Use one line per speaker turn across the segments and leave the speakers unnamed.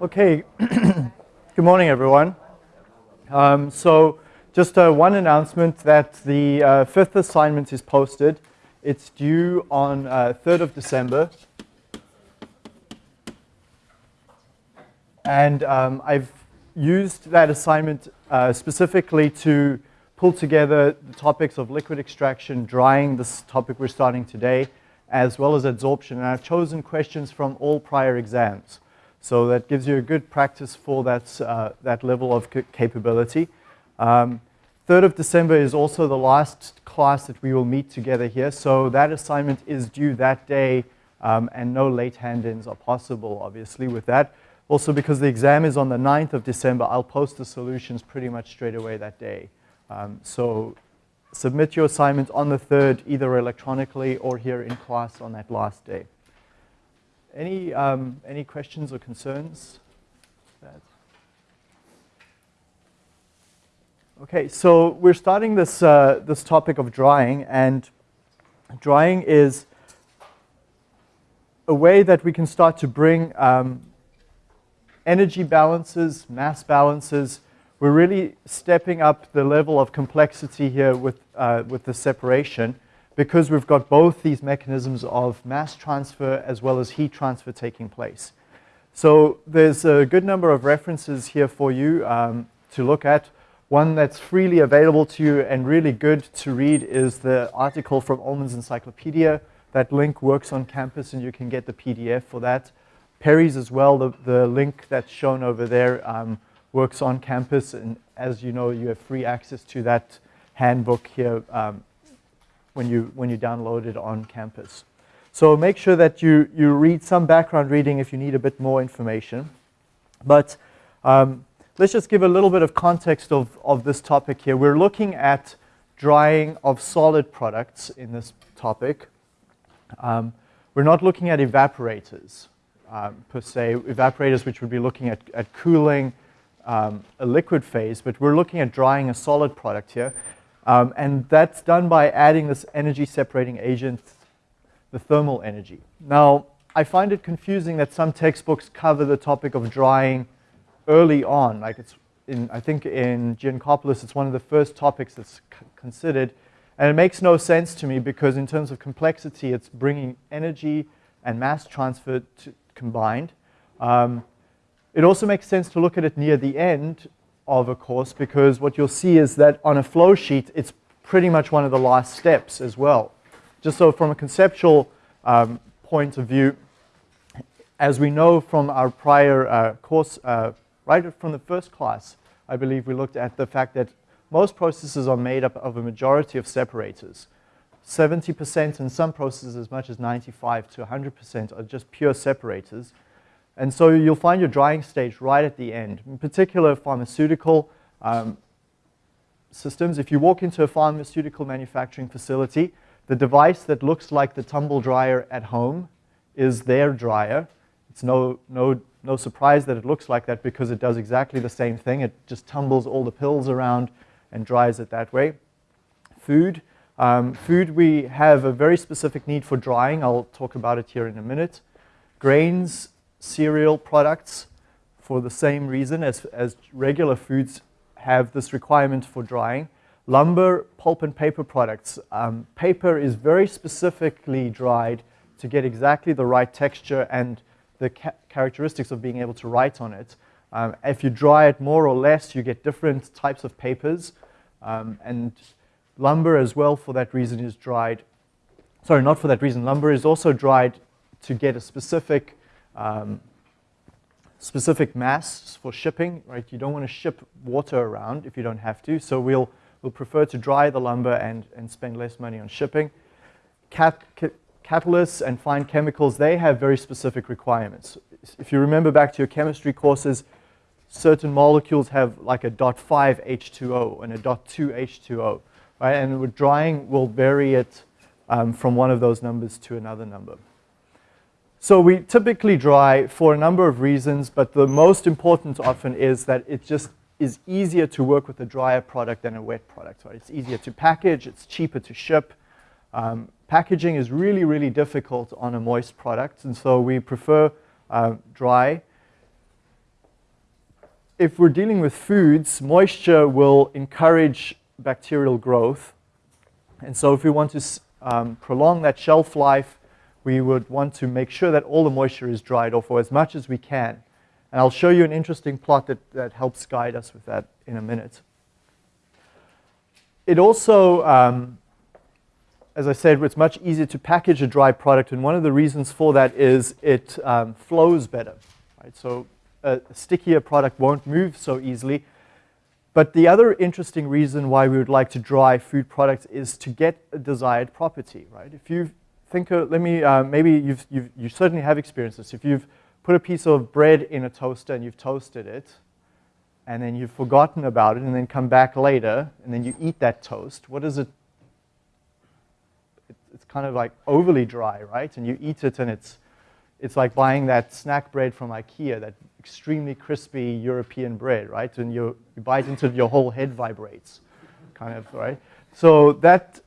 Okay, good morning everyone. Um, so just uh, one announcement that the uh, fifth assignment is posted. It's due on uh, 3rd of December. And um, I've used that assignment uh, specifically to pull together the topics of liquid extraction, drying, this topic we're starting today, as well as adsorption. And I've chosen questions from all prior exams. So that gives you a good practice for that, uh, that level of capability. Um, 3rd of December is also the last class that we will meet together here. So that assignment is due that day um, and no late hand-ins are possible, obviously, with that. Also, because the exam is on the 9th of December, I'll post the solutions pretty much straight away that day. Um, so submit your assignment on the 3rd, either electronically or here in class on that last day. Any, um, any questions or concerns? Okay, so we're starting this, uh, this topic of drying, and drying is a way that we can start to bring um, energy balances, mass balances. We're really stepping up the level of complexity here with, uh, with the separation because we've got both these mechanisms of mass transfer as well as heat transfer taking place. So there's a good number of references here for you um, to look at. One that's freely available to you and really good to read is the article from Ullmann's Encyclopedia. That link works on campus and you can get the PDF for that. Perry's as well, the, the link that's shown over there um, works on campus and as you know you have free access to that handbook here um, when you, when you download it on campus. So make sure that you, you read some background reading if you need a bit more information. But um, let's just give a little bit of context of, of this topic here. We're looking at drying of solid products in this topic. Um, we're not looking at evaporators um, per se, evaporators which would be looking at, at cooling um, a liquid phase, but we're looking at drying a solid product here. Um, and that's done by adding this energy separating agent, the thermal energy. Now, I find it confusing that some textbooks cover the topic of drying early on. Like it's in, I think in Geankoplis, it's one of the first topics that's considered. And it makes no sense to me because in terms of complexity, it's bringing energy and mass transfer to, combined. Um, it also makes sense to look at it near the end of a course because what you'll see is that on a flow sheet, it's pretty much one of the last steps as well. Just so from a conceptual um, point of view, as we know from our prior uh, course, uh, right from the first class, I believe we looked at the fact that most processes are made up of a majority of separators. 70% in some processes as much as 95 to 100% are just pure separators. And so you'll find your drying stage right at the end. In particular, pharmaceutical um, systems. If you walk into a pharmaceutical manufacturing facility, the device that looks like the tumble dryer at home is their dryer. It's no, no, no surprise that it looks like that because it does exactly the same thing. It just tumbles all the pills around and dries it that way. Food. Um, food, we have a very specific need for drying. I'll talk about it here in a minute. Grains, cereal products for the same reason as, as regular foods have this requirement for drying. Lumber, pulp and paper products. Um, paper is very specifically dried to get exactly the right texture and the ca characteristics of being able to write on it. Um, if you dry it more or less, you get different types of papers. Um, and lumber as well, for that reason, is dried. Sorry, not for that reason. Lumber is also dried to get a specific um, specific mass for shipping, right? You don't want to ship water around if you don't have to, so we'll, we'll prefer to dry the lumber and, and spend less money on shipping. Cat, catalysts and fine chemicals, they have very specific requirements. If you remember back to your chemistry courses, certain molecules have like a dot 5 H2O and a dot 2 H2O, right? And with drying, we'll vary it um, from one of those numbers to another number. So we typically dry for a number of reasons, but the most important often is that it just is easier to work with a drier product than a wet product. Right? It's easier to package, it's cheaper to ship. Um, packaging is really, really difficult on a moist product, and so we prefer uh, dry. if we're dealing with foods, moisture will encourage bacterial growth. And so if we want to um, prolong that shelf life, we would want to make sure that all the moisture is dried off or as much as we can. And I'll show you an interesting plot that, that helps guide us with that in a minute. It also, um, as I said, it's much easier to package a dry product, and one of the reasons for that is it um, flows better. Right? So a stickier product won't move so easily. But the other interesting reason why we would like to dry food products is to get a desired property, right? If you think, of, let me, uh, maybe you've, you've, you certainly have experienced this. If you've put a piece of bread in a toaster and you've toasted it, and then you've forgotten about it, and then come back later, and then you eat that toast, what is it? It's kind of like overly dry, right? And you eat it, and it's, it's like buying that snack bread from IKEA, that extremely crispy European bread, right? And you, you bite into it, your whole head vibrates, kind of, right? So that,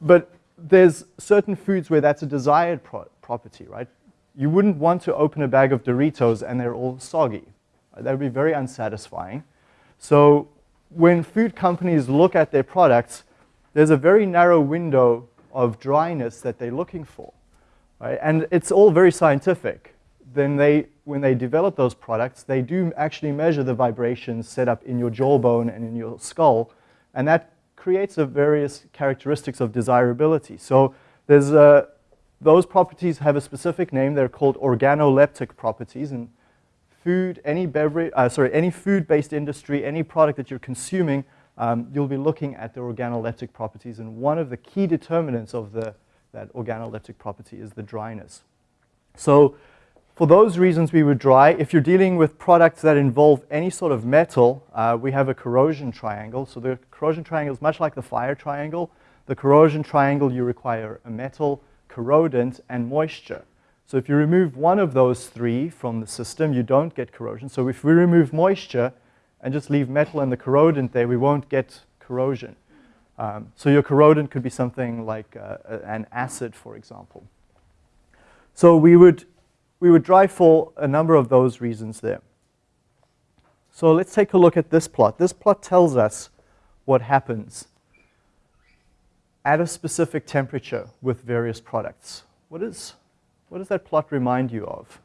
but there's certain foods where that's a desired pro property, right? You wouldn't want to open a bag of Doritos and they're all soggy. That would be very unsatisfying. So when food companies look at their products, there's a very narrow window of dryness that they're looking for. Right? And it's all very scientific. Then they, when they develop those products, they do actually measure the vibrations set up in your jawbone and in your skull, and that creates a various characteristics of desirability. So there's a, those properties have a specific name. They're called organoleptic properties. And food, any beverage, uh, sorry, any food-based industry, any product that you're consuming, um, you'll be looking at the organoleptic properties. And one of the key determinants of the, that organoleptic property is the dryness. So for those reasons, we would dry. If you're dealing with products that involve any sort of metal, uh, we have a corrosion triangle. So the corrosion triangle is much like the fire triangle. The corrosion triangle, you require a metal, corrodant, and moisture. So if you remove one of those three from the system, you don't get corrosion. So if we remove moisture and just leave metal and the corrodant there, we won't get corrosion. Um, so your corrodant could be something like uh, an acid, for example. So we would we would drive for a number of those reasons there. So let's take a look at this plot. This plot tells us what happens at a specific temperature with various products. What, is, what does that plot remind you of?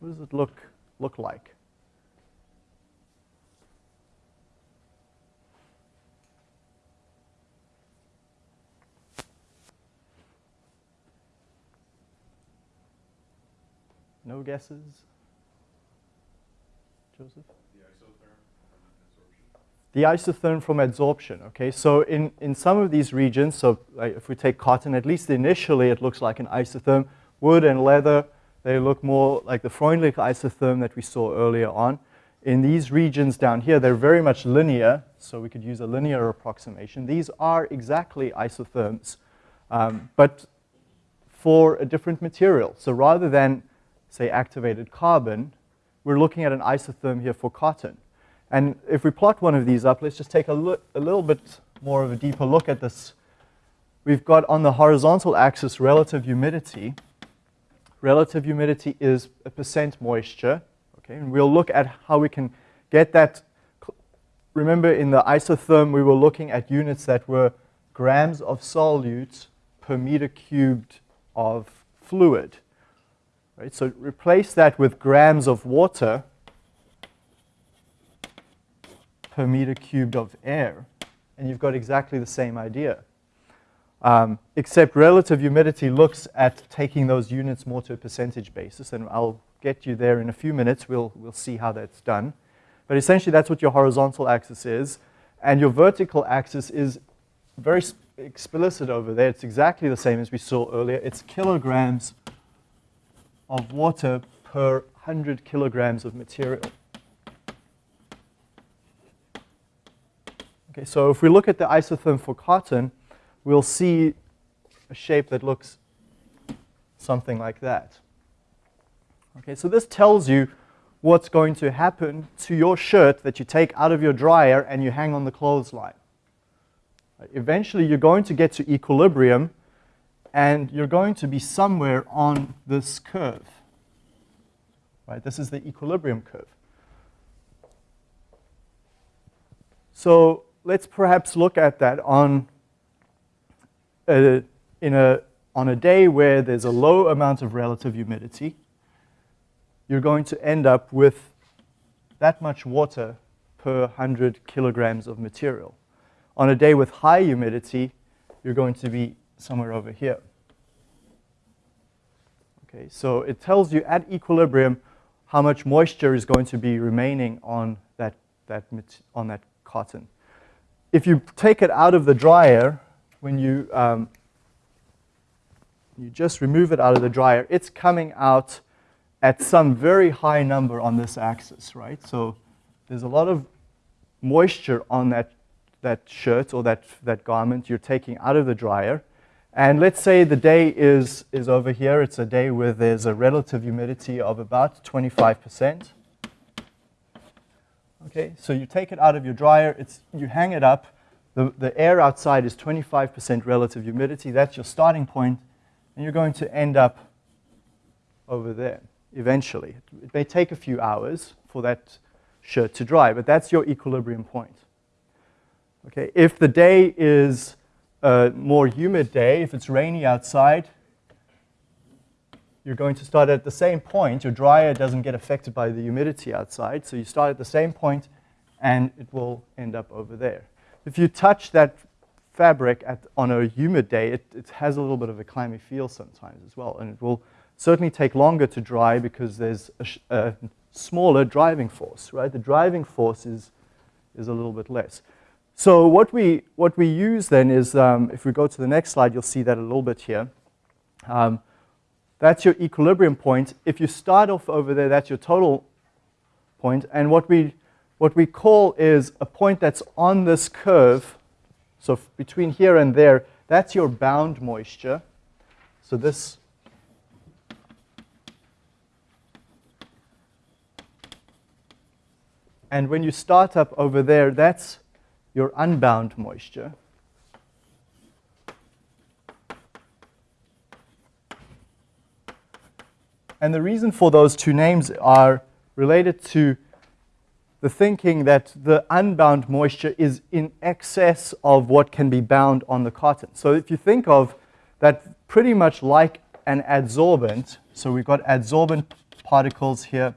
What does it look, look like? No guesses? Joseph? The isotherm from adsorption, okay? So in, in some of these regions, so like if we take cotton, at least initially it looks like an isotherm. Wood and leather, they look more like the Freundlich isotherm that we saw earlier on. In these regions down here, they're very much linear, so we could use a linear approximation. These are exactly isotherms, um, but for a different material. So rather than say, activated carbon, we're looking at an isotherm here for cotton. And if we plot one of these up, let's just take a, look, a little bit more of a deeper look at this. We've got on the horizontal axis relative humidity. Relative humidity is a percent moisture. Okay, and we'll look at how we can get that. Remember, in the isotherm, we were looking at units that were grams of solute per meter cubed of fluid. Right? So replace that with grams of water per meter cubed of air, and you've got exactly the same idea. Um, except relative humidity looks at taking those units more to a percentage basis, and I'll get you there in a few minutes. We'll, we'll see how that's done. But essentially, that's what your horizontal axis is, and your vertical axis is very explicit over there. It's exactly the same as we saw earlier. It's kilograms of water per 100 kilograms of material. Okay, so if we look at the isotherm for cotton, we'll see a shape that looks something like that. Okay, so this tells you what's going to happen to your shirt that you take out of your dryer and you hang on the clothesline. Eventually, you're going to get to equilibrium and you're going to be somewhere on this curve. right? This is the equilibrium curve. So let's perhaps look at that on a, in a, on a day where there's a low amount of relative humidity. You're going to end up with that much water per 100 kilograms of material. On a day with high humidity, you're going to be somewhere over here. Okay, so it tells you at equilibrium how much moisture is going to be remaining on that, that, on that cotton. If you take it out of the dryer, when you, um, you just remove it out of the dryer, it's coming out at some very high number on this axis, right? So there's a lot of moisture on that, that shirt or that, that garment you're taking out of the dryer. And let's say the day is, is over here. It's a day where there's a relative humidity of about 25%. Okay, so you take it out of your dryer, it's, you hang it up. The, the air outside is 25% relative humidity. That's your starting point, and you're going to end up over there eventually. It may take a few hours for that shirt to dry, but that's your equilibrium point. Okay, if the day is a more humid day, if it's rainy outside, you're going to start at the same point. Your dryer doesn't get affected by the humidity outside, so you start at the same point and it will end up over there. If you touch that fabric at, on a humid day, it, it has a little bit of a clammy feel sometimes as well, and it will certainly take longer to dry because there's a, a smaller driving force, right? The driving force is, is a little bit less. So what we, what we use then is, um, if we go to the next slide, you'll see that a little bit here. Um, that's your equilibrium point. If you start off over there, that's your total point. And what we, what we call is a point that's on this curve. So between here and there, that's your bound moisture. So this And when you start up over there, that's your unbound moisture. And the reason for those two names are related to the thinking that the unbound moisture is in excess of what can be bound on the cotton. So if you think of that pretty much like an adsorbent, so we've got adsorbent particles here,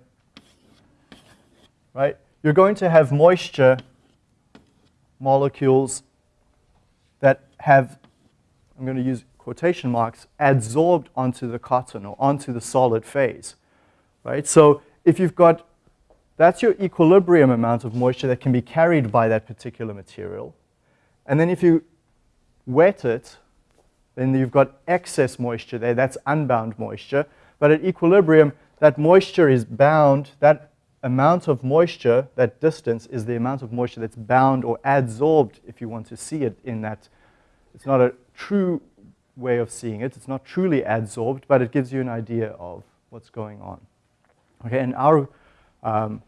right? you're going to have moisture molecules that have, I'm going to use quotation marks, adsorbed onto the cotton or onto the solid phase, right? So if you've got, that's your equilibrium amount of moisture that can be carried by that particular material. And then if you wet it, then you've got excess moisture there, that's unbound moisture. But at equilibrium, that moisture is bound, that amount of moisture, that distance, is the amount of moisture that's bound or adsorbed, if you want to see it in that. It's not a true way of seeing it. It's not truly adsorbed, but it gives you an idea of what's going on. Okay, and our, um,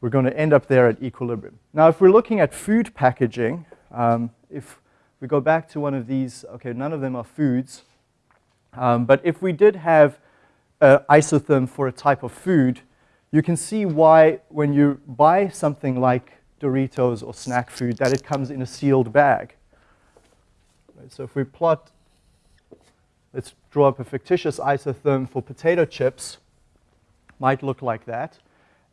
we're going to end up there at equilibrium. Now, if we're looking at food packaging, um, if we go back to one of these, okay, none of them are foods, um, but if we did have an isotherm for a type of food, you can see why when you buy something like Doritos or snack food that it comes in a sealed bag. Right, so if we plot, let's draw up a fictitious isotherm for potato chips, might look like that.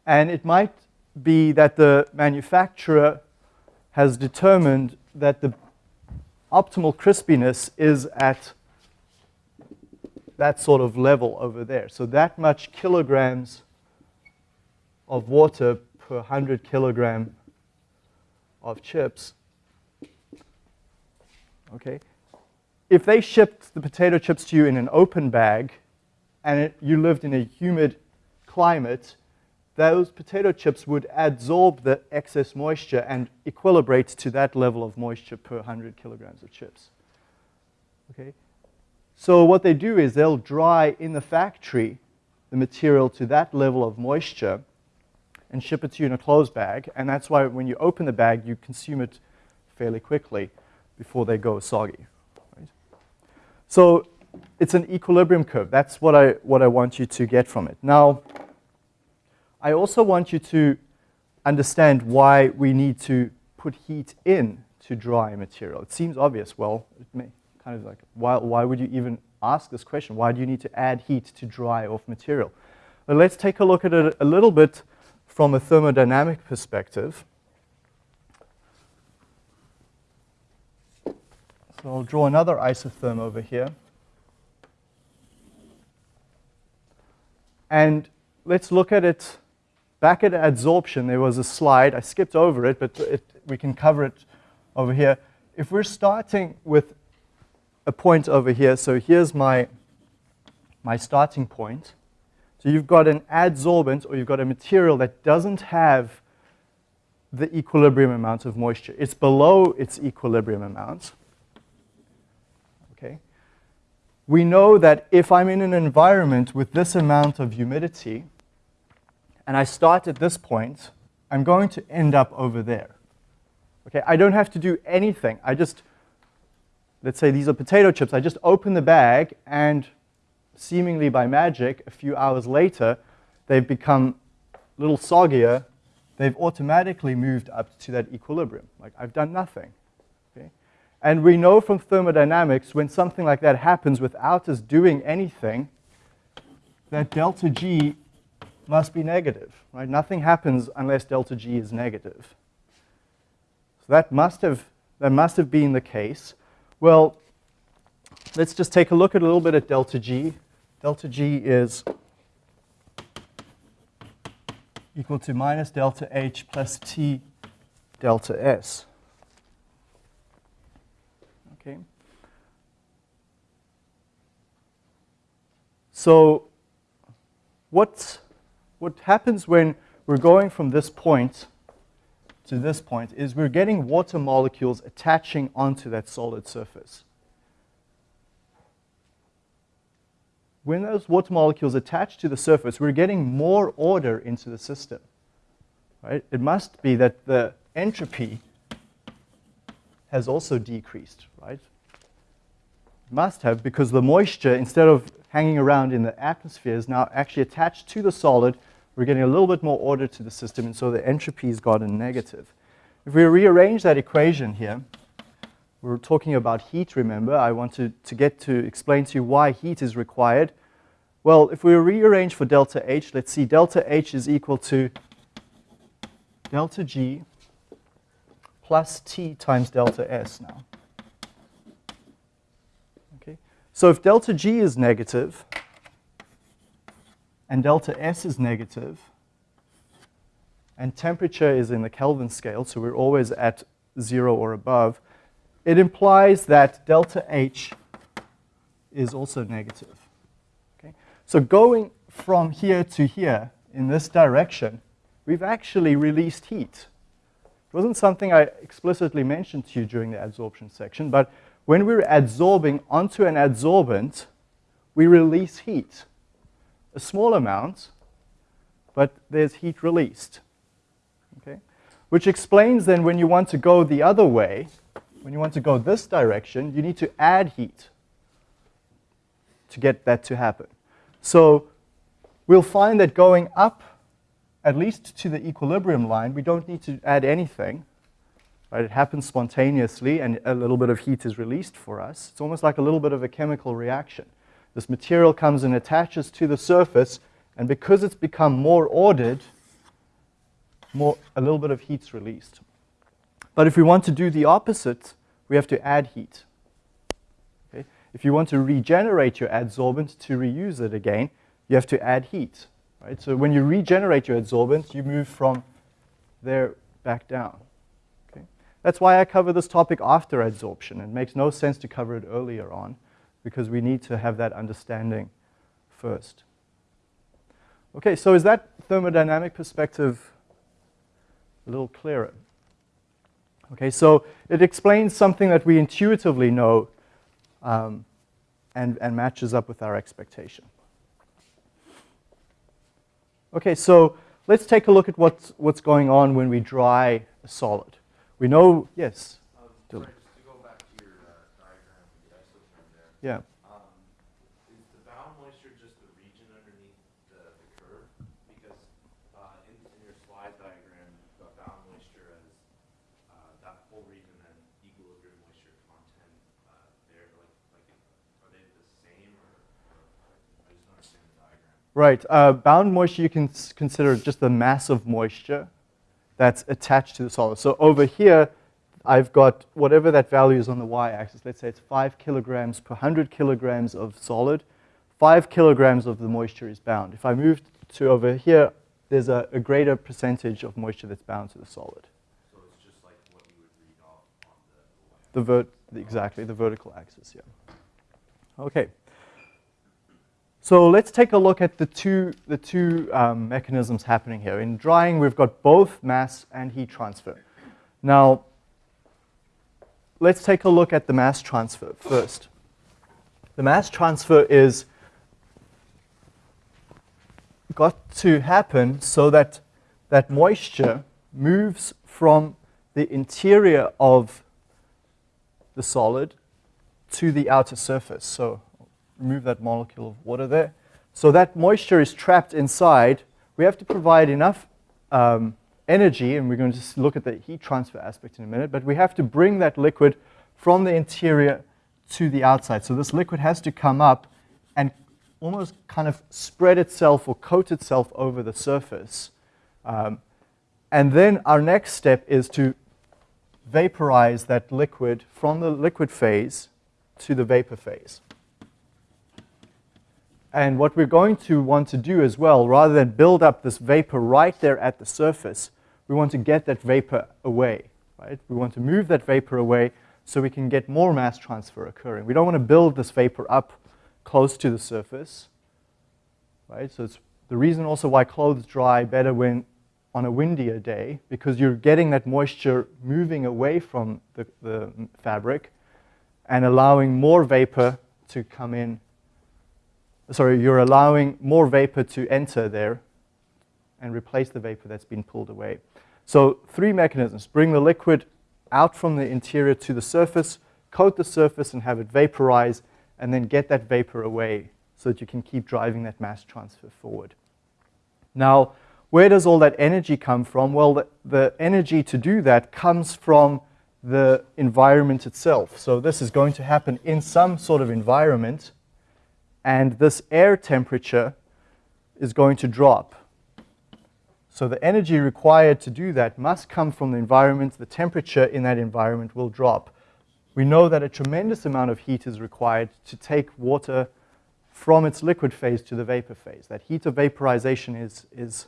And it might be that the manufacturer has determined that the optimal crispiness is at that sort of level over there. So that much kilograms of water per 100 kilogram of chips. Okay? If they shipped the potato chips to you in an open bag and it, you lived in a humid climate, those potato chips would adsorb the excess moisture and equilibrate to that level of moisture per 100 kilograms of chips. Okay? So what they do is they'll dry in the factory the material to that level of moisture and ship it to you in a closed bag. And that's why when you open the bag, you consume it fairly quickly before they go soggy. Right? So it's an equilibrium curve. That's what I, what I want you to get from it. Now, I also want you to understand why we need to put heat in to dry material. It seems obvious. Well, it may kind of like, why, why would you even ask this question? Why do you need to add heat to dry off material? But let's take a look at it a little bit from a thermodynamic perspective. So I'll draw another isotherm over here. And let's look at it back at adsorption. There was a slide. I skipped over it, but it, we can cover it over here. If we're starting with a point over here, so here's my, my starting point. So you've got an adsorbent, or you've got a material that doesn't have the equilibrium amount of moisture. It's below its equilibrium amount. Okay. We know that if I'm in an environment with this amount of humidity, and I start at this point, I'm going to end up over there. Okay, I don't have to do anything. I just, let's say these are potato chips. I just open the bag and seemingly by magic, a few hours later, they've become a little soggier. They've automatically moved up to that equilibrium. Like I've done nothing. Okay? And we know from thermodynamics when something like that happens without us doing anything, that delta G must be negative. Right? Nothing happens unless delta G is negative. So that must have, that must have been the case. Well, let's just take a look at a little bit at delta G. Delta G is equal to minus delta H plus T delta S. Okay. So what, what happens when we're going from this point to this point is we're getting water molecules attaching onto that solid surface. When those water molecules attach to the surface, we're getting more order into the system. Right? It must be that the entropy has also decreased, right? Must have, because the moisture, instead of hanging around in the atmosphere, is now actually attached to the solid. We're getting a little bit more order to the system, and so the entropy has gotten negative. If we rearrange that equation here, we are talking about heat, remember. I want to, to get to explain to you why heat is required. Well, if we rearrange for delta H, let's see, delta H is equal to delta G plus T times delta S now. Okay, so if delta G is negative and delta S is negative, and temperature is in the Kelvin scale, so we're always at zero or above, it implies that delta H is also negative. Okay? So going from here to here in this direction, we've actually released heat. It wasn't something I explicitly mentioned to you during the adsorption section, but when we're adsorbing onto an adsorbent, we release heat. A small amount, but there's heat released. Okay? Which explains then when you want to go the other way, when you want to go this direction, you need to add heat to get that to happen. So we'll find that going up at least to the equilibrium line, we don't need to add anything. Right? It happens spontaneously and a little bit of heat is released for us. It's almost like a little bit of a chemical reaction. This material comes and attaches to the surface and because it's become more ordered, more, a little bit of heat's released. But if we want to do the opposite, we have to add heat. Okay? If you want to regenerate your adsorbent to reuse it again, you have to add heat. Right? So when you regenerate your adsorbent, you move from there back down. Okay? That's why I cover this topic after adsorption. It makes no sense to cover it earlier on because we need to have that understanding first. Okay, so is that thermodynamic perspective a little clearer? Okay, so it explains something that we intuitively know um, and, and matches up with our expectation. Okay, so let's take a look at what's, what's going on when we dry a solid. We know, yes?
Um, sorry, just to go back to your uh, diagram, the there.
Yeah.
Um, whole region and equilibrium moisture content uh, there? Like, like, are they the same or, or I just don't understand the diagram.
Right. Uh, bound moisture, you can consider just the mass of moisture that's attached to the solid. So over here, I've got whatever that value is on the y-axis. Let's say it's 5 kilograms per 100 kilograms of solid. 5 kilograms of the moisture is bound. If I move to over here, there's a, a greater percentage of moisture that's bound to the solid.
So it's just like what you would read off on the,
the vert exactly, the vertical axis, yeah. Okay. So let's take a look at the two, the two um, mechanisms happening here. In drying, we've got both mass and heat transfer. Now, let's take a look at the mass transfer first. The mass transfer is got to happen so that that moisture moves from the interior of the solid to the outer surface. So remove that molecule of water there. So that moisture is trapped inside. We have to provide enough um, energy, and we're going to look at the heat transfer aspect in a minute, but we have to bring that liquid from the interior to the outside. So this liquid has to come up and almost kind of spread itself or coat itself over the surface. Um, and then our next step is to vaporize that liquid from the liquid phase to the vapor phase. And what we're going to want to do as well, rather than build up this vapor right there at the surface, we want to get that vapor away. Right? We want to move that vapor away so we can get more mass transfer occurring. We don't want to build this vapor up close to the surface. Right? So it's the reason also why clothes dry better when on a windier day, because you're getting that moisture moving away from the, the fabric and allowing more vapor to come in sorry, you're allowing more vapor to enter there and replace the vapor that's been pulled away. So three mechanisms. Bring the liquid out from the interior to the surface, coat the surface and have it vaporize, and then get that vapor away so that you can keep driving that mass transfer forward. Now, where does all that energy come from? Well, the, the energy to do that comes from the environment itself. So this is going to happen in some sort of environment and this air temperature is going to drop. So the energy required to do that must come from the environment. The temperature in that environment will drop. We know that a tremendous amount of heat is required to take water from its liquid phase to the vapor phase. That heat of vaporization is, is,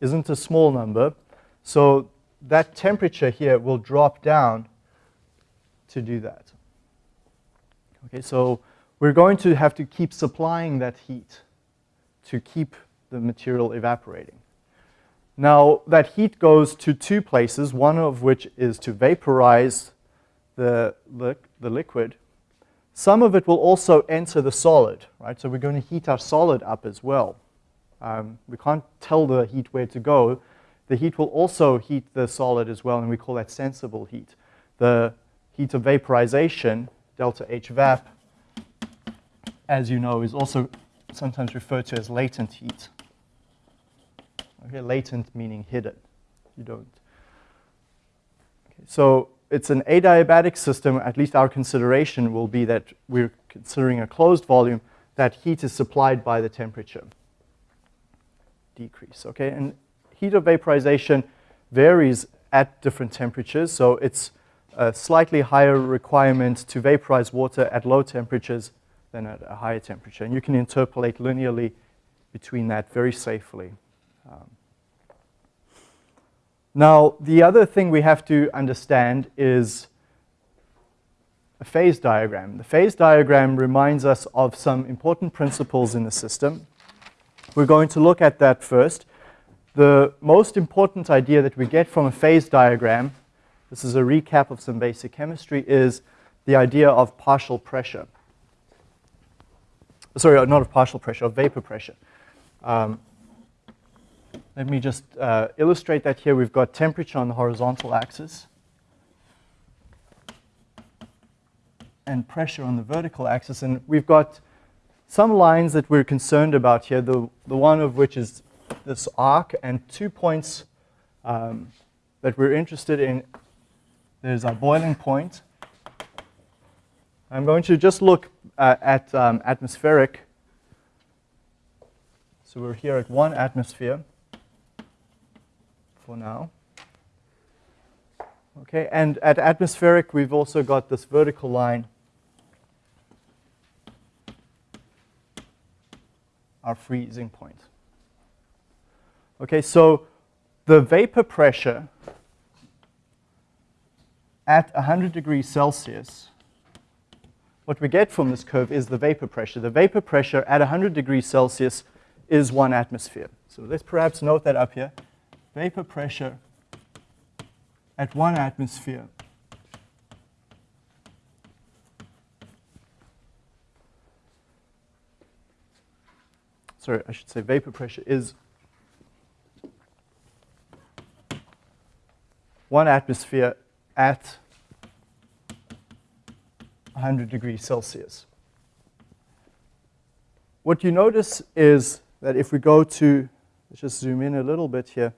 isn't a small number. So that temperature here will drop down to do that. Okay, so we're going to have to keep supplying that heat to keep the material evaporating. Now, that heat goes to two places, one of which is to vaporize the, li the liquid. Some of it will also enter the solid, right? So we're going to heat our solid up as well. Um, we can't tell the heat where to go. The heat will also heat the solid as well, and we call that sensible heat. The heat of vaporization, delta H vap, as you know, is also sometimes referred to as latent heat. Okay, latent meaning hidden. You don't. Okay, so it's an adiabatic system. At least our consideration will be that we're considering a closed volume. That heat is supplied by the temperature decrease. Okay, and heat of vaporization varies at different temperatures. So it's a slightly higher requirement to vaporize water at low temperatures than at a higher temperature. And you can interpolate linearly between that very safely. Um, now, the other thing we have to understand is a phase diagram. The phase diagram reminds us of some important principles in the system. We're going to look at that first. The most important idea that we get from a phase diagram, this is a recap of some basic chemistry, is the idea of partial pressure sorry, not of partial pressure, of vapor pressure. Um, let me just uh, illustrate that here. We've got temperature on the horizontal axis and pressure on the vertical axis. And we've got some lines that we're concerned about here, the, the one of which is this arc, and two points um, that we're interested in there's our boiling point. I'm going to just look uh, at um, atmospheric. So we're here at one atmosphere for now. Okay, and at atmospheric, we've also got this vertical line, our freezing point. Okay, so the vapor pressure at 100 degrees Celsius, what we get from this curve is the vapor pressure. The vapor pressure at 100 degrees Celsius is one atmosphere. So let's perhaps note that up here. Vapor pressure at one atmosphere sorry, I should say vapor pressure is one atmosphere at 100 degrees Celsius. What you notice is that if we go to, let's just zoom in a little bit here,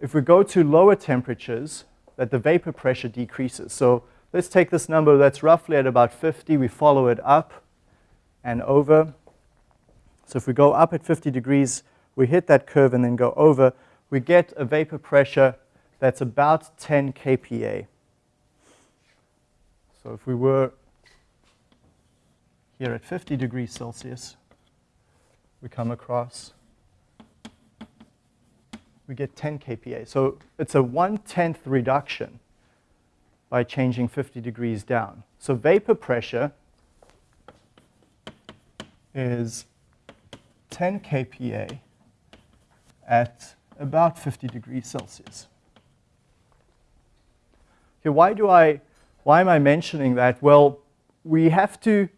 if we go to lower temperatures, that the vapor pressure decreases. So let's take this number that's roughly at about 50, we follow it up and over. So if we go up at 50 degrees, we hit that curve and then go over, we get a vapor pressure that's about 10 kPa. So if we were here at 50 degrees Celsius, we come across, we get 10 kPa. So it's a one-tenth reduction by changing 50 degrees down. So vapor pressure is 10 kPa at about 50 degrees Celsius. Okay, why do I, why am I mentioning that? Well, we have to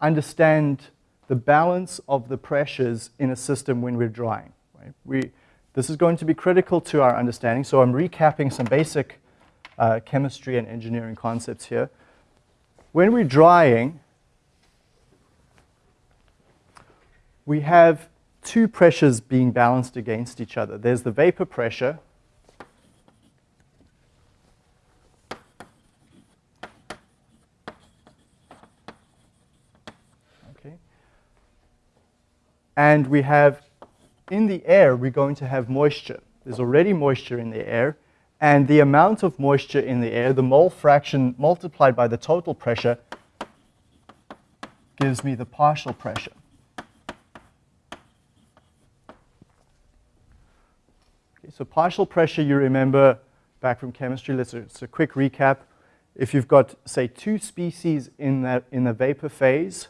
understand the balance of the pressures in a system when we're drying. Right? We, this is going to be critical to our understanding, so I'm recapping some basic uh, chemistry and engineering concepts here. When we're drying, we have two pressures being balanced against each other. There's the vapor pressure, And we have, in the air, we're going to have moisture. There's already moisture in the air. And the amount of moisture in the air, the mole fraction multiplied by the total pressure, gives me the partial pressure. So partial pressure, you remember back from chemistry, let's uh, just a quick recap. If you've got, say, two species in, that, in the vapor phase,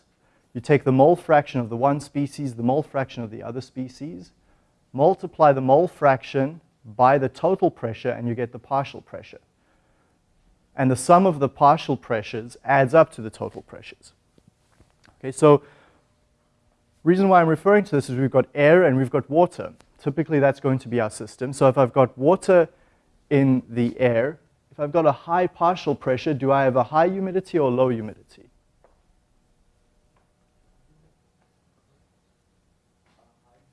you take the mole fraction of the one species, the mole fraction of the other species, multiply the mole fraction by the total pressure, and you get the partial pressure. And the sum of the partial pressures adds up to the total pressures. Okay, so reason why I'm referring to this is we've got air and we've got water. Typically, that's going to be our system. So if I've got water in the air, if I've got a high partial pressure, do I have a high humidity or low humidity?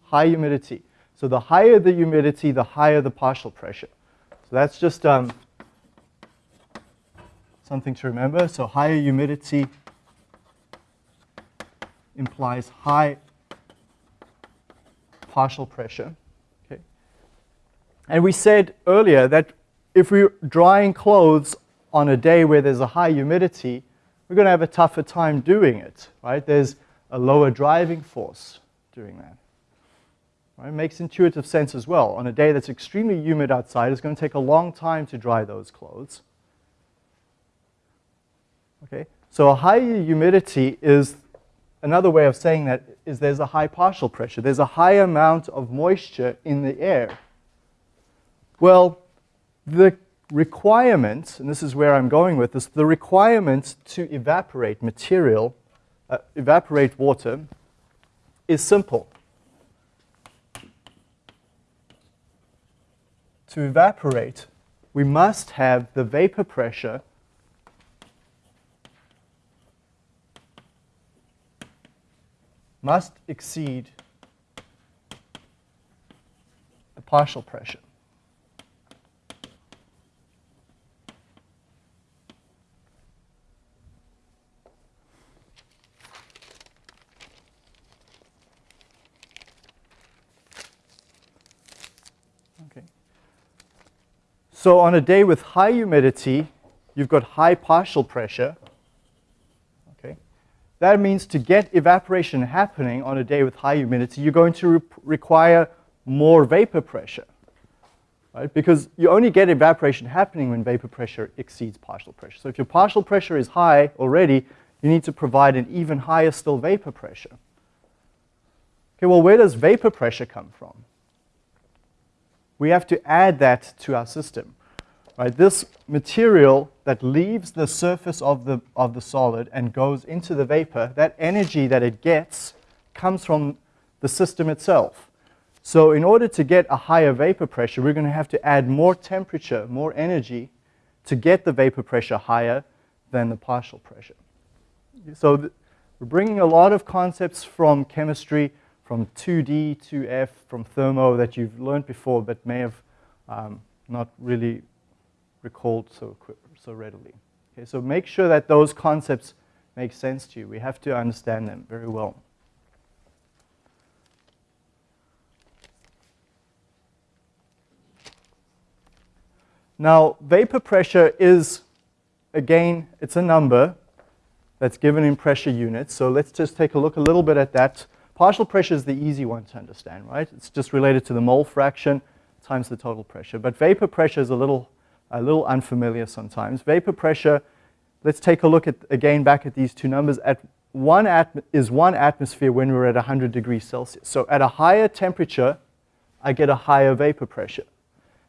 High humidity. So the higher the humidity, the higher the partial pressure. So that's just um, something to remember. So higher humidity implies high partial pressure. Okay. And we said earlier that if we're drying clothes on a day where there's a high humidity, we're going to have a tougher time doing it, right? There's a lower driving force doing that. Right? It makes intuitive sense as well. On a day that's extremely humid outside, it's going to take a long time to dry those clothes. Okay, so a high humidity is another way of saying that is there's a high partial pressure. There's a high amount of moisture in the air. Well, the requirement, and this is where I'm going with this, the requirement to evaporate material, uh, evaporate water, is simple. To evaporate, we must have the vapor pressure must exceed the partial pressure. So on a day with high humidity, you've got high partial pressure. Okay. That means to get evaporation happening on a day with high humidity, you're going to re require more vapor pressure. Right? Because you only get evaporation happening when vapor pressure exceeds partial pressure. So if your partial pressure is high already, you need to provide an even higher still vapor pressure. Okay, well, where does vapor pressure come from? We have to add that to our system. Right? This material that leaves the surface of the, of the solid and goes into the vapor, that energy that it gets comes from the system itself. So in order to get a higher vapor pressure, we're going to have to add more temperature, more energy to get the vapor pressure higher than the partial pressure. So we're bringing a lot of concepts from chemistry, from 2D, 2F, from thermo that you've learned before but may have um, not really recalled so, so readily. Okay, so make sure that those concepts make sense to you. We have to understand them very well. Now, vapor pressure is, again, it's a number that's given in pressure units. So let's just take a look a little bit at that. Partial pressure is the easy one to understand, right? It's just related to the mole fraction times the total pressure. But vapor pressure is a little, a little unfamiliar sometimes. Vapor pressure, let's take a look at, again, back at these two numbers. At one is one atmosphere when we're at 100 degrees Celsius. So at a higher temperature, I get a higher vapor pressure.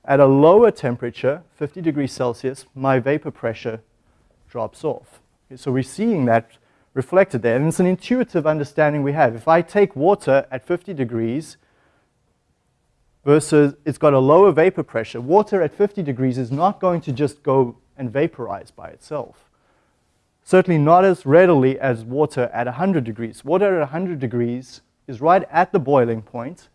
At a lower temperature, 50 degrees Celsius, my vapor pressure drops off. Okay, so we're seeing that reflected there. And it's an intuitive understanding we have. If I take water at 50 degrees versus it's got a lower vapor pressure, water at 50 degrees is not going to just go and vaporize by itself. Certainly not as readily as water at 100 degrees. Water at 100 degrees is right at the boiling point,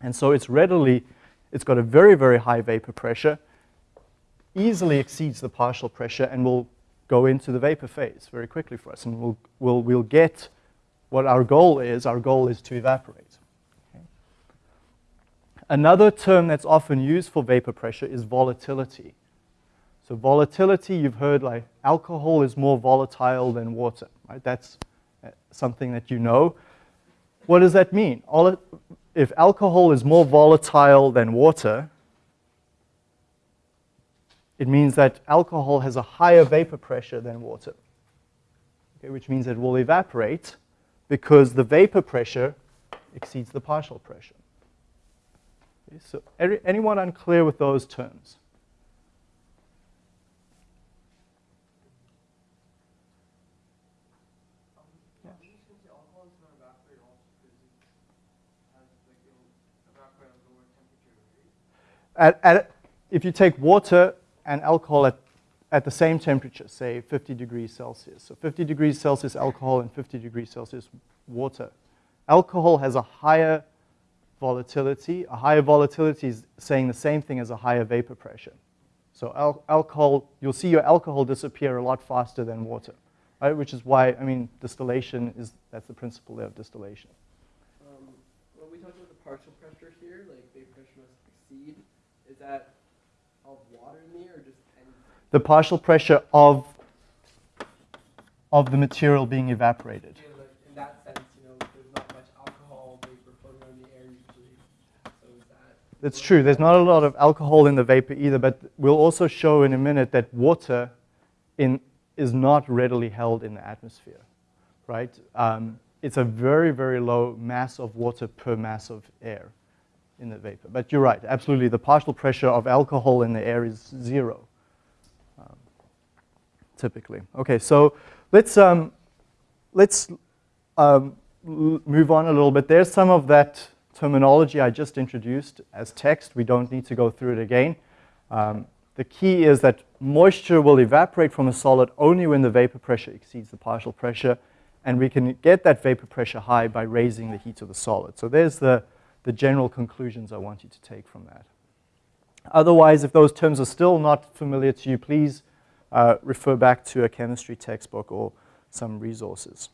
and so it's readily it's got a very, very high vapor pressure, easily exceeds the partial pressure, and will go into the vapor phase very quickly for us. And we'll, we'll, we'll get what our goal is. Our goal is to evaporate. Another term that's often used for vapor pressure is volatility. So volatility, you've heard like alcohol is more volatile than water, right? That's uh, something that you know. What does that mean? If alcohol is more volatile than water, it means that alcohol has a higher vapor pressure than water, okay, which means it will evaporate because the vapor pressure exceeds the partial pressure. So anyone unclear with those terms? At, at, if you take water and alcohol at, at the same temperature, say 50 degrees Celsius, so 50 degrees Celsius alcohol and 50 degrees Celsius water, alcohol has a higher volatility. A higher volatility is saying the same thing as a higher vapor pressure. So al alcohol, you'll see your alcohol disappear a lot faster than water, right? Which is why, I mean, distillation is, that's the principle of distillation.
Um, when we talk about the partial pressure here, like vapor pressure must exceed is that of water in the air or just anything?
The partial pressure of, of the material being evaporated.
Yeah, like in that sense, you know, there's not much alcohol vapor floating around the air usually. So is
That's true. There's not a lot of alcohol in the vapor either, but we'll also show in a minute that water in, is not readily held in the atmosphere, right? Um, it's a very, very low mass of water per mass of air in the vapor. But you're right, absolutely. The partial pressure of alcohol in the air is zero, um, typically. Okay, so let's, um, let's um, move on a little bit. There's some of that terminology I just introduced as text. We don't need to go through it again. Um, the key is that moisture will evaporate from a solid only when the vapor pressure exceeds the partial pressure, and we can get that vapor pressure high by raising the heat of the solid. So there's the the general conclusions I want you to take from that. Otherwise, if those terms are still not familiar to you, please uh, refer back to a chemistry textbook or some resources.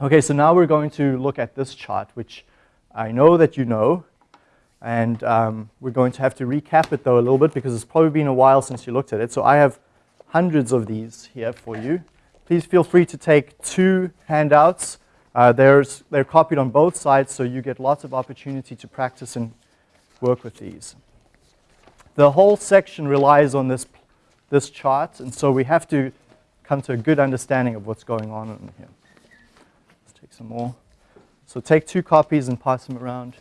Okay, so now we're going to look at this chart, which I know that you know. And um, we're going to have to recap it though a little bit because it's probably been a while since you looked at it. So I have hundreds of these here for you. Please feel free to take two handouts. Uh, there's, they're copied on both sides, so you get lots of opportunity to practice and work with these. The whole section relies on this, this chart, and so we have to come to a good understanding of what's going on in here. Let's take some more. So take two copies and pass them around.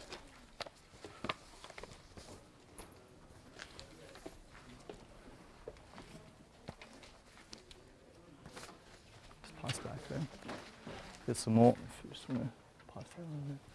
Just pass back there. Get some more. If you just want to pass that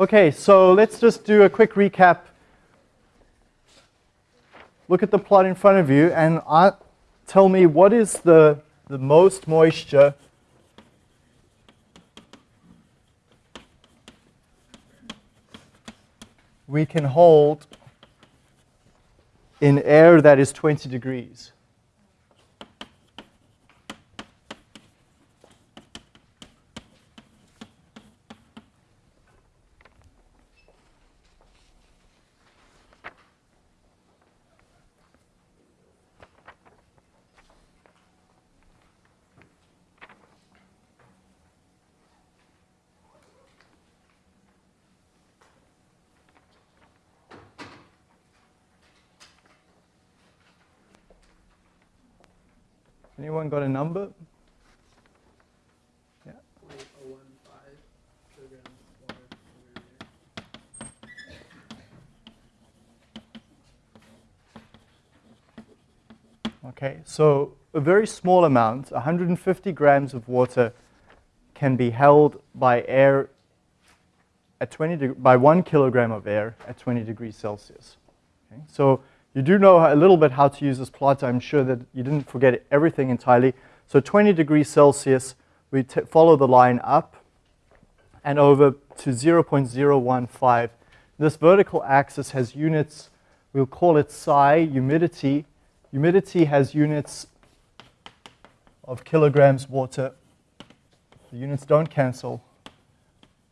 Okay, so let's just do a quick recap. Look at the plot in front of you and uh, tell me what is the, the most moisture we can hold in air that is 20 degrees. Anyone got a number? Yeah.
Point oh one five kilograms of water per meter.
Okay, so a very small amount, 150 grams of water, can be held by air at 20 by one kilogram of air at 20 degrees Celsius. Okay, so you do know a little bit how to use this plot. I'm sure that you didn't forget everything entirely. So 20 degrees Celsius, we follow the line up and over to 0.015. This vertical axis has units, we'll call it psi, humidity. Humidity has units of kilograms water. The units don't cancel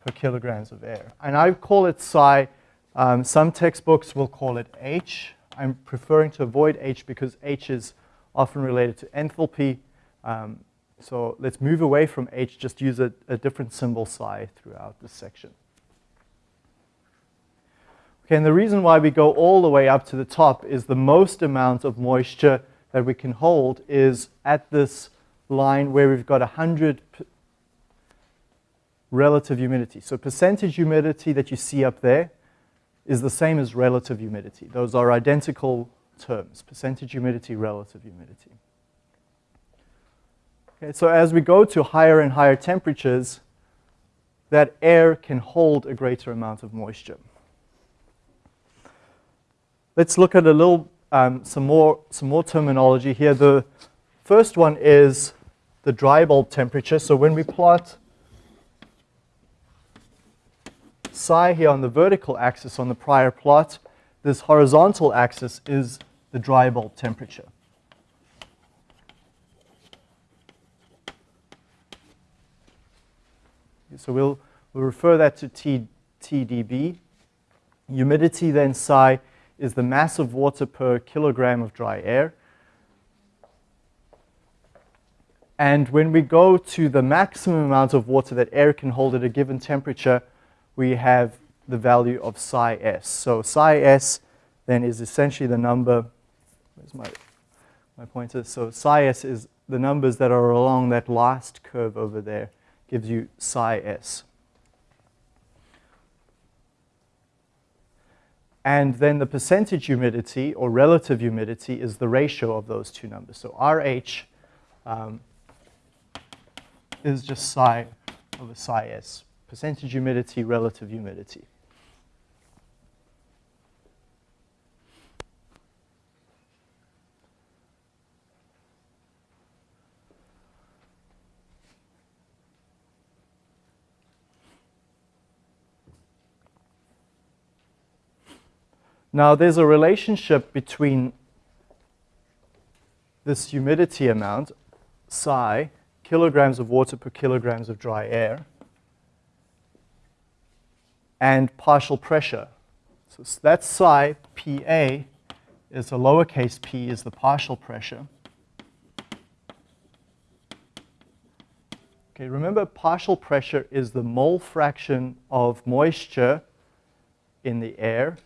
per kilograms of air. And I call it psi. Um, some textbooks will call it H. I'm preferring to avoid H because H is often related to enthalpy. Um, so let's move away from H, just use a, a different symbol psi throughout this section. Okay, and the reason why we go all the way up to the top is the most amount of moisture that we can hold is at this line where we've got 100 relative humidity. So percentage humidity that you see up there is the same as relative humidity. Those are identical terms, percentage humidity, relative humidity. Okay, so as we go to higher and higher temperatures, that air can hold a greater amount of moisture. Let's look at a little, um, some, more, some more terminology here. The first one is the dry bulb temperature. So when we plot psi here on the vertical axis on the prior plot, this horizontal axis is the dry bulb temperature. So we'll, we'll refer that to T, TDB. Humidity then psi is the mass of water per kilogram of dry air. And when we go to the maximum amount of water that air can hold at a given temperature, we have the value of psi s. So psi s then is essentially the number, where's my my pointer. So psi s is the numbers that are along that last curve over there, gives you psi s. And then the percentage humidity or relative humidity is the ratio of those two numbers. So RH um, is just psi over psi s, percentage humidity, relative humidity. Now, there's a relationship between this humidity amount, psi, kilograms of water per kilograms of dry air, and partial pressure. So that's psi, PA, is a lowercase p, is the partial pressure. Okay, remember partial pressure is the mole fraction of moisture in the air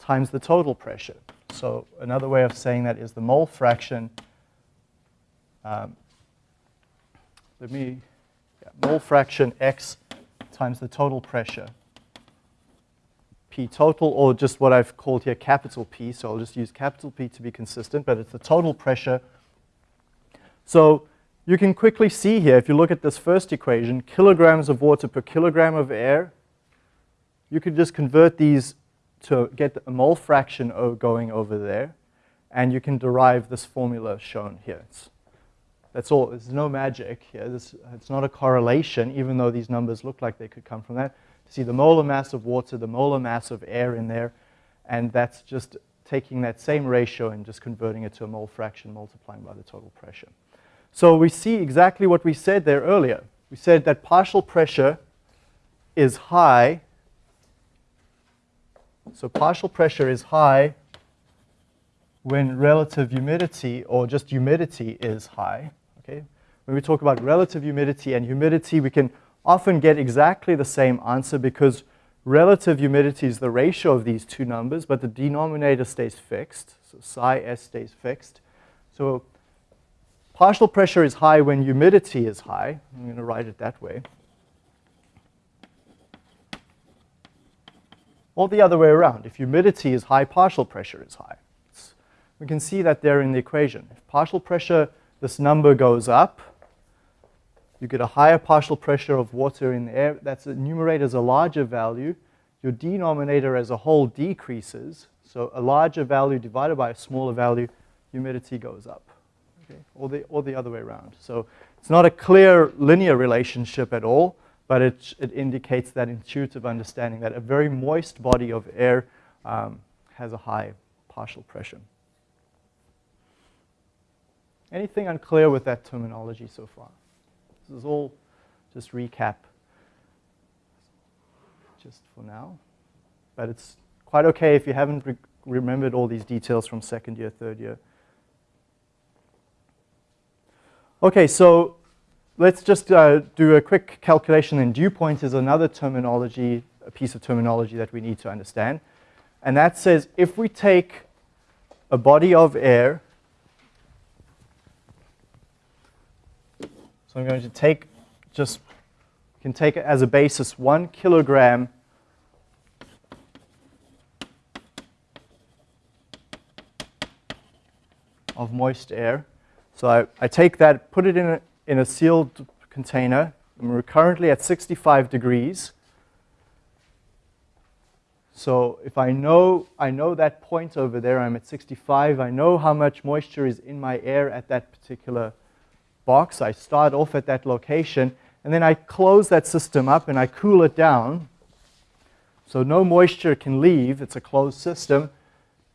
times the total pressure. So another way of saying that is the mole fraction. Um, let me, yeah, mole fraction x times the total pressure. P total, or just what I've called here capital P, so I'll just use capital P to be consistent, but it's the total pressure. So you can quickly see here, if you look at this first equation, kilograms of water per kilogram of air, you could just convert these to get a mole fraction going over there, and you can derive this formula shown here. It's, that's all. There's no magic here. This, it's not a correlation, even though these numbers look like they could come from that. See the molar mass of water, the molar mass of air in there, and that's just taking that same ratio and just converting it to a mole fraction multiplying by the total pressure. So we see exactly what we said there earlier. We said that partial pressure is high so partial pressure is high when relative humidity or just humidity is high. Okay? When we talk about relative humidity and humidity, we can often get exactly the same answer because relative humidity is the ratio of these two numbers, but the denominator stays fixed. So psi s stays fixed. So partial pressure is high when humidity is high. I'm going to write it that way. Or the other way around. If humidity is high, partial pressure is high. It's, we can see that there in the equation. If partial pressure, this number goes up, you get a higher partial pressure of water in the air. That's the numerator is a larger value. Your denominator as a whole decreases. So a larger value divided by a smaller value, humidity goes up. Okay? Or, the, or the other way around. So it's not a clear linear relationship at all but it, it indicates that intuitive understanding that a very moist body of air um, has a high partial pressure. Anything unclear with that terminology so far? This is all just recap just for now. But it's quite okay if you haven't re remembered all these details from second year, third year. Okay, so let's just uh, do a quick calculation. And dew point is another terminology, a piece of terminology that we need to understand. And that says if we take a body of air, so I'm going to take just, can take it as a basis one kilogram of moist air. So I, I take that, put it in a, in a sealed container. And we're currently at 65 degrees. So if I know, I know that point over there, I'm at 65, I know how much moisture is in my air at that particular box. I start off at that location, and then I close that system up and I cool it down. So no moisture can leave, it's a closed system.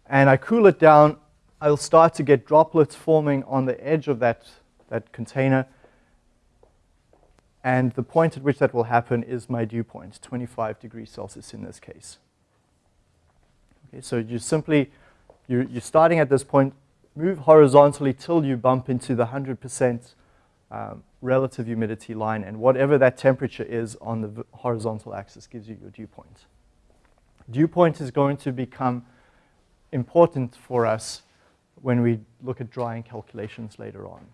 And I cool it down, I'll start to get droplets forming on the edge of that, that container. And the point at which that will happen is my dew point, 25 degrees Celsius in this case. Okay, so you simply, you're, you're starting at this point, move horizontally till you bump into the 100% um, relative humidity line, and whatever that temperature is on the horizontal axis gives you your dew point. Dew point is going to become important for us when we look at drying calculations later on.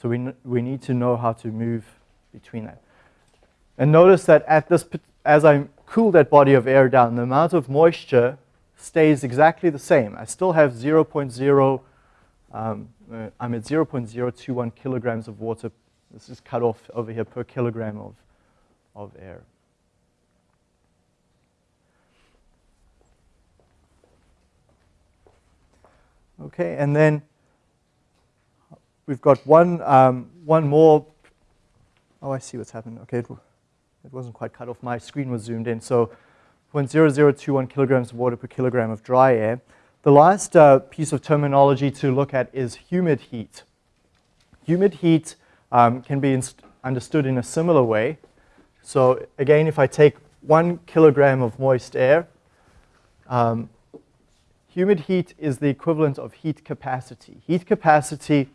So we, we need to know how to move between that. And notice that at this, as I cool that body of air down, the amount of moisture stays exactly the same. I still have 0.0, um, uh, I'm at 0.021 kilograms of water. This is cut off over here per kilogram of, of air. Okay, and then we've got one, um, one more. Oh, I see what's happened. Okay, it, it wasn't quite cut off. My screen was zoomed in. So 0.0021 kilograms of water per kilogram of dry air. The last uh, piece of terminology to look at is humid heat. Humid heat um, can be understood in a similar way. So again, if I take one kilogram of moist air, um, humid heat is the equivalent of heat capacity. Heat capacity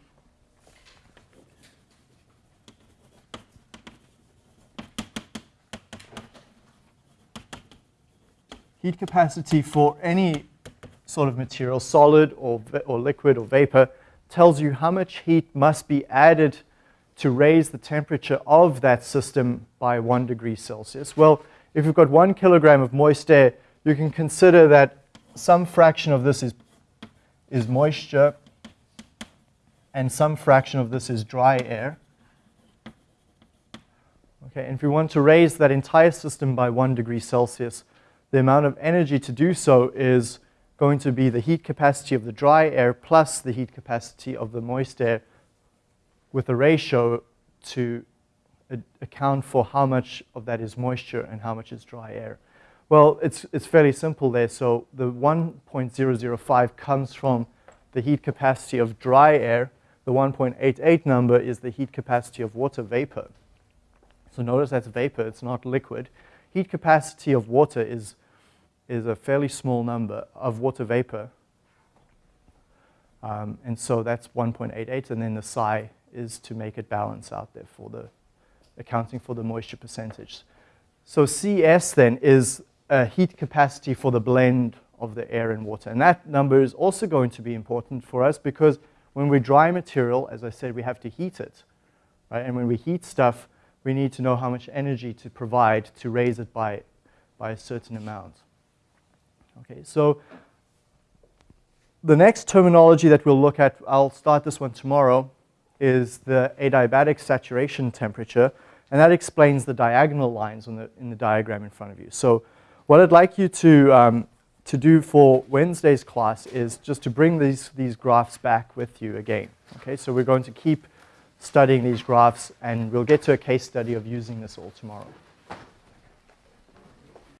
heat capacity for any sort of material, solid or, or liquid or vapor, tells you how much heat must be added to raise the temperature of that system by one degree Celsius. Well, if you've got one kilogram of moist air, you can consider that some fraction of this is, is moisture and some fraction of this is dry air. Okay, and if we want to raise that entire system by one degree Celsius, the amount of energy to do so is going to be the heat capacity of the dry air plus the heat capacity of the moist air with a ratio to account for how much of that is moisture and how much is dry air. Well, it's, it's fairly simple there. So the 1.005 comes from the heat capacity of dry air. The 1.88 number is the heat capacity of water vapor. So notice that's vapor, it's not liquid. Heat capacity of water is, is a fairly small number of water vapor. Um, and so that's 1.88, and then the psi is to make it balance out there for the accounting for the moisture percentage. So CS then is a heat capacity for the blend of the air and water. And that number is also going to be important for us because when we dry material, as I said, we have to heat it. Right? And when we heat stuff, we need to know how much energy to provide to raise it by, by a certain amount. Okay, so the next terminology that we'll look at, I'll start this one tomorrow, is the adiabatic saturation temperature, and that explains the diagonal lines the, in the diagram in front of you. So what I'd like you to, um, to do for Wednesday's class is just to bring these, these graphs back with you again. Okay, so we're going to keep studying these graphs, and we'll get to a case study of using this all tomorrow.